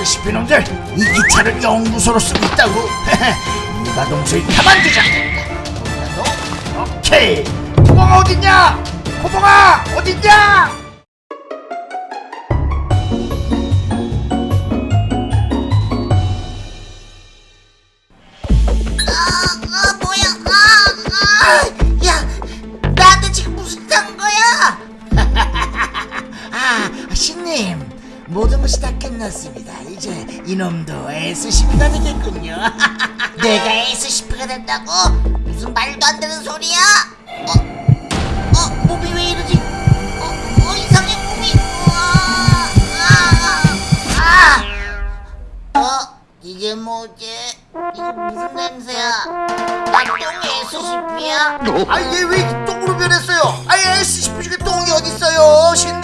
SCP 놈들 이 기차를 연구소로 쓰고 있다고. 이 마동석이 가만두자 나도? 오케이. 코봉아 어딨냐? 코봉아 어딨냐? 아 뭐야? 아, 아, 야 나한테 지금 무슨 딴 거야? 아 신님 모든 것이 다 끝났습니다. 이제 이놈도 SCP가 되겠군요. 내가 SCP가 된다고? 무슨 말도 안 되는 소리야? 어, 어? 몸이 왜 이러지? 어, 어 이상해 몸이. 우와, 아, 아, 어? 이게 뭐지? 이거 무슨 냄새야? 나똥이 SCP야? 아 얘 왜 똥으로 변했어요? 아예 SCP 중에 똥이 어딨어요 신님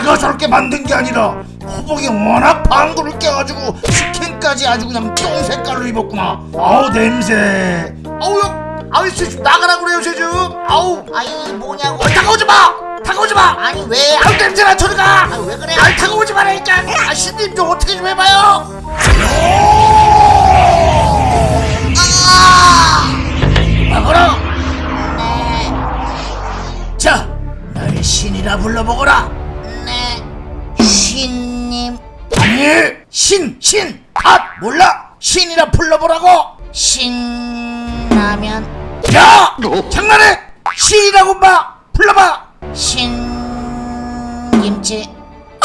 내가 저렇게 만든 게 아니라 호복이 워낙 방구를 껴가지고 스킨까지 아주 그냥 똥 색깔로 입었구나. 아우 냄새. 아우요 아우 쟤좀 나가라 그래요 쟤좀 아우. 아 이게 뭐냐고. 어, 다가오지 마! 다가오지 마! 아니 왜? 아우 냄새나 저리가! 아, 왜 그래? 아 다가오지 말라니까 아 신님 좀 어떻게 좀 해봐요. 아! 막아라! 네, 자 나의 신이라 불러보거라. 네, 신님, 아니 신 신. 아 몰라. 신이라 불러보라고. 신라면, 야 장난해. 신이라고 마 불러봐. 신김치,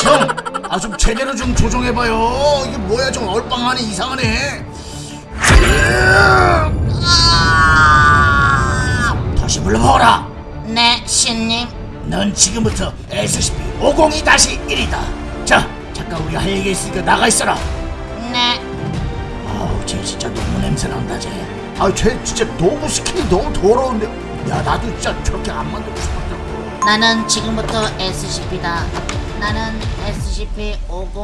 형 아 좀 제대로 좀 조정해봐요. 이게 뭐야 좀 얼빵하네 이상하네. 아! 다시 불러보거라. 네, 신님, 넌 지금부터 SCP-502-1이다 자 잠깐 우리가 할 얘기 있으니까 나가 있어라 네, 아우 쟤 진짜 너무 냄새 난다 쟤. 아쟤 진짜 너무 스킨이 너무 더러운데. 야 나도 진짜 저렇게 안 만들고 싶었다고. 나는 지금부터 SCP다. 나는 SCP 50,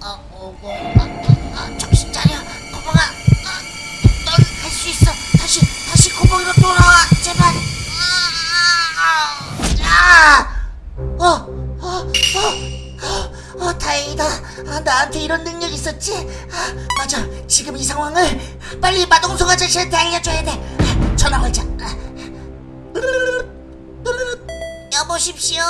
아, 50, 아, 아, 아, 정신 차려, 고봉아. 아, 넌할 수 있어. 다시, 다시 고봉이로 돌아와, 제발. 아, 아, 아, 어, 어, 어, 어, 어, 다행이다. 아, 나한테 이런 능력 있었지? 아, 맞아. 지금 이 상황을 빨리 마동석 아저씨한테 알려줘야 돼. 아, 전화 걸자. 아. 여보십시오.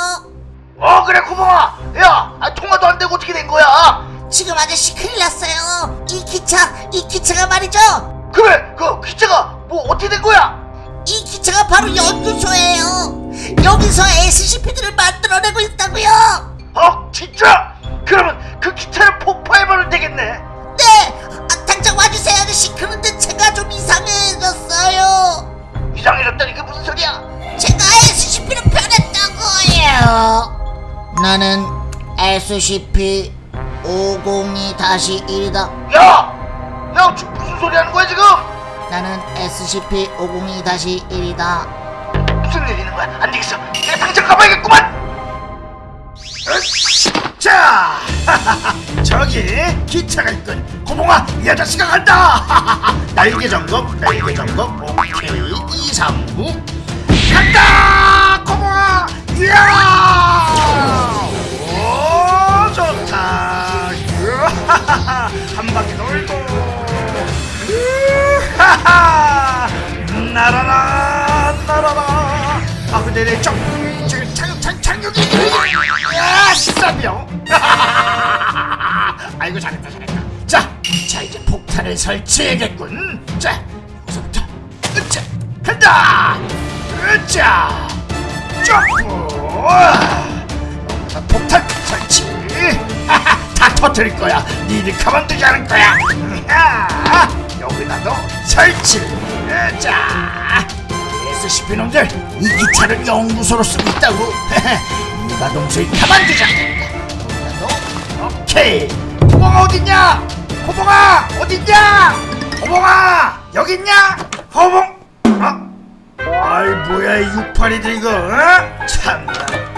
어 그래 구멍아. 야 아, 통화도 안 되고 어떻게 된 거야? 지금 아저씨 큰일 났어요. 이 기차, 이 기차가 말이죠. 그래 그 기차가 뭐 어떻게 된 거야? 이 기차가 바로 연구소예요. 여기서 SCP들을 만들어내고 있다고요. 나는 SCP 502-1이다. 야, 야 지금 무슨 소리 하는 거야 지금? 나는 SCP 502-1이다. 무슨 일 있는 거야? 안 되겠어. 내가 당장 가봐야겠구만. 자, 저기 기차가 있군. 고봉아, 이 아저씨가 간다. 날개 점검, 날개 점검. 오케이, 2, 3, 9. 간다, 고봉아. 이야, 착, 착륙이. 야, 싸병. 아이고 잘했다, 잘했다. 자, 자 이제 폭탄을 설치해야겠군. 자, 여기서부터. 으짜, 간다. 으짜, 점프. 여기서 폭탄 설치. 다 터뜨릴 거야. 니들 가만두지 않을 거야. 야, 여기다도 설치. 자, SCP 놈들 이 기차를 연구소로 쓰고 있다고. 이 마동석이 가만두지 않겠다. 여기다도 오케이. 호봉아 어딨냐? 호봉아 어딨냐? 호봉아 여기 있냐? 호봉. 어? 아이 뭐야 이 육팔이들 이거 어? 참나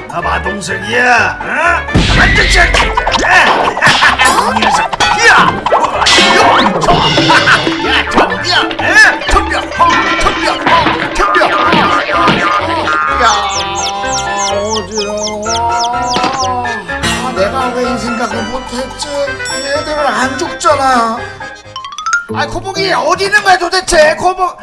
나 마동석이야 어? 가만 두지 않겠다 이 녀석 못했지? 얘들은 안 죽잖아. 아 코봉이 어디 있는 거야 도대체? 코봉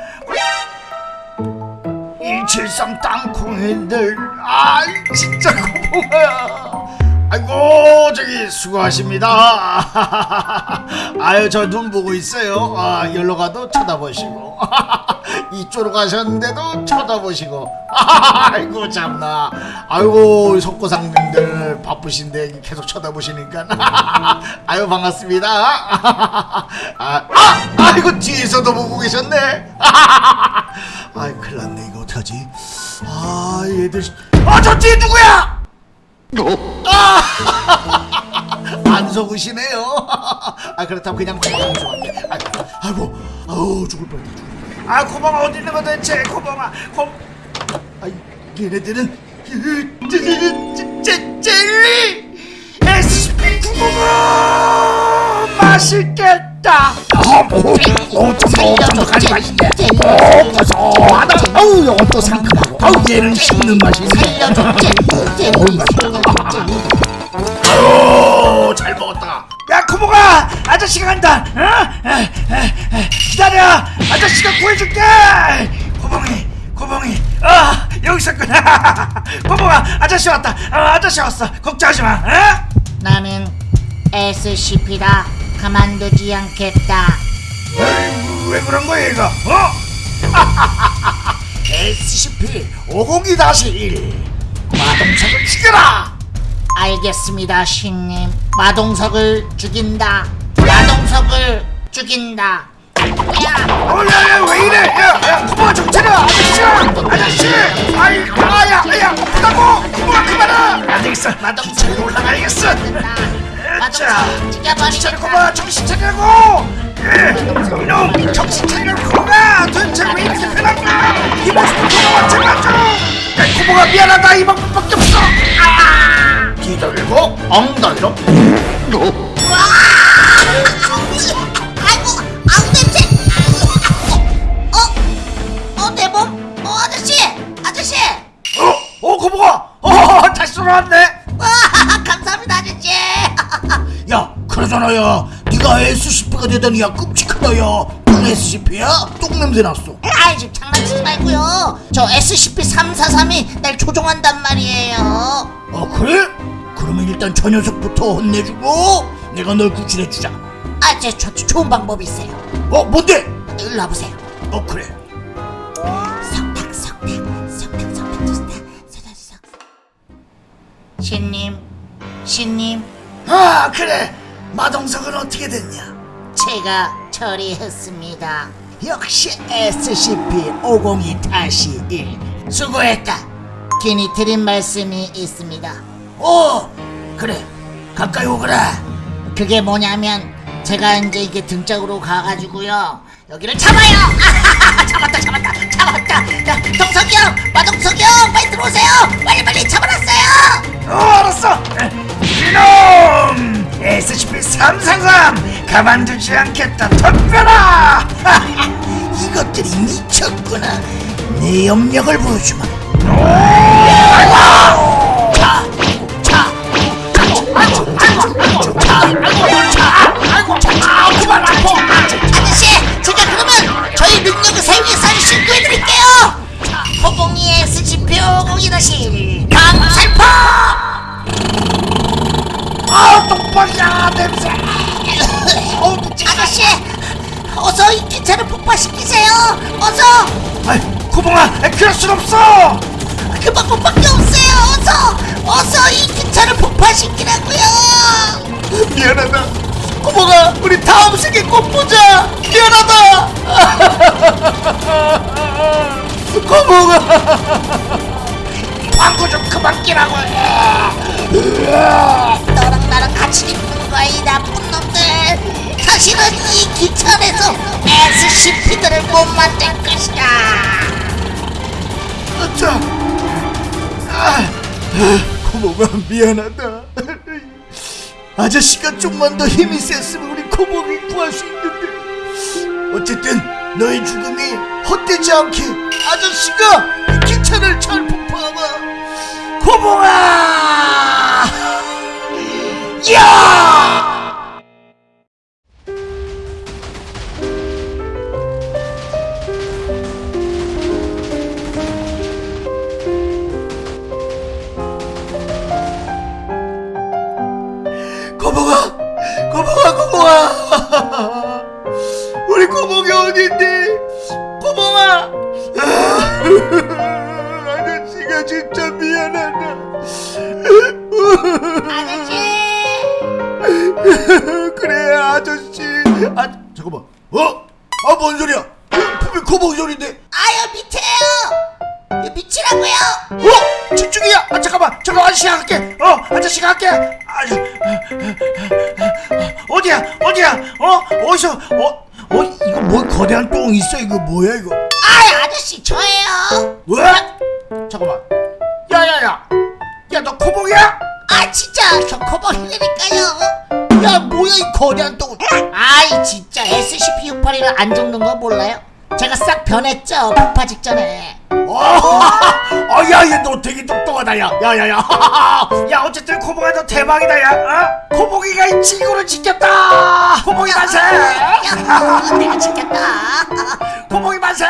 173 땅콩이들. 아 진짜 코봉아 아이고 저기 수고하십니다. 아유 저 눈 보고 있어요. 아 열로 가도 쳐다보시고. 이쪽으로 가셨는데도 쳐다보시고. 아이고 참나. 아이고 속고상님들 바쁘신데 계속 쳐다보시니까. 아유 반갑습니다. 아, 아 아이고 뒤에서도 보고 계셨네. 아이 큰일 났네. 이거 어떡하지? 아 얘들. 아 저 뒤에 누구야 안 속으시네요. 아 그렇다면 그냥 도망가면 좋았네. 아, 아이고, 아우 죽을 뻔했다. 죽을 뻔했다. 아 고방아 어디 있는 거야 대체 고방아 고. 아 얘네들은 젤리 SP 구멍아 맛있겠다. 어좀더좀더가지 맛있네. 오 고소하다. 아우 이거 또 상큼하고. 아우 얘는 씹는 맛이 있네. 어우 맛있다. 아유 잘 먹었다 야 코모가 아저씨가 간다 어? 에, 에, 에, 기다려 아저씨가 구해줄게 코봉이 코봉이 아 여기 있었구나 코봉아 아저씨 왔다 어, 아저씨 왔어 걱정하지 마 어? 나는 SCP다. 가만두지 않겠다. 에이, 왜 그런 거야 이거 어? SCP 502-1 마동석을 죽여라 알겠습니다, 신님. 마동석을 죽인다. 마동석을 죽인다. 야, 어, 야, 야, 왜 이래? 야, 야, 고모가 좀 차려, 아저씨, 아저씨, 아이, 아야, 야, 아프다고, 고모가 그만해. 안 되겠어, 기차로 올라가야겠어. 자, 마동석 죽여버리겠다. 정신 차리라고. 예, 이놈, 정신 차리라, 고모가 도대체 왜 이렇게 변한가? 이 모습은 고모가 제발 좀. 야, 고모가 미안하다, 이 방법밖에 없어. 아, 뒤돌고 엉덩이로. 어, 내 감사합니다, 아저씨. 야 그러잖아 야 네가 SCP가 되다니 야 끔찍하다 야넌 SCP야? 똥 냄새 났어 아이, 좀 장난치지 말고요. 저 SCP-343이 날 조종한단 말이에요. 아 그래? 그러면 일단 저 녀석부터 혼내주고 내가 널 구출해주자 아, 제, 저, 저 좋은 방법이 있어요. 어 뭔데? 일로 와보세요. 어 그래 석탁, 석탁, 석탁, 석탁, 좋다. 석탁, 석탁. 신님, 신님, 아 그래 마동석은 어떻게 됐냐 제가 처리했습니다. 역시 SCP-502-1 수고했다 괜히 드린 말씀이 있습니다. 어 그래 가까이 오거라 그게 뭐냐면 제가 이제 이게 등짝으로 가가지고요 여기를 잡아요. 잡았다, 잡았다, 잡았다. 야, 동석이 형, 마동석이 형, 빨리 들어오세요. 빨리 빨리 잡아놨어요. 어 알았어 이놈 SCP-333 가만두지 않겠다 덤벼라! 이것들이 미쳤구나. 내 염력을 보여주마 어 아저씨, 어서 이 기차를 폭파시키세요. 어서. 아이 구봉아 그럴 순 없어 그 방법밖에 없어요. 어서, 어서 이 기차를 폭파시키라고요. 미안하다 구봉아 우리 다음 생에 꼭 보자 미안하다 구봉아 광고 좀 그만 끼라고 너랑 나랑 같이 이 나쁜 놈들. 다시는 이 기차에서 SCP들을 못 만들 것이다. 자, 아, 고모가 미안하다. 아저씨가 좀만 더 힘이 셌으면 우리 고모를 구할 수 있는데. 어쨌든 너의 죽음이 헛되지 않게 아저씨가 이 기차를 잘 폭파하마. 고모아! 야! 뭔 소리야? 분명 코봉 소리인데? 아유 밑에요! 이 밑이라고요! 어? 집중이야! 아 잠깐만! 잠깐 아저씨가 할게! 어 아저씨가 할게! 아, 저, 어디야? 어디야? 어? 어디서? 어? 어? 이거 뭐 거대한 똥 있어? 이거 뭐야 이거? 아유 아저씨 저예요! 왜? 잠깐만. 야야야! 야 너 코봉이야? 아 진짜! 저 코봉이라니까요 야 뭐야 이 거대한 똥 아이 진짜 SCP-681을 안 죽는 거 몰라요? 제가 싹 변했죠 폭파 직전에. 아, 야야 너 되게 똑똑하다 야 야야야. 야 어쨌든 코봉아 너 대박이다 야. 어? 코봉이가 이 지구를 지켰다. 코봉이 만세. 야, 내가 지켰다. 코봉이 만세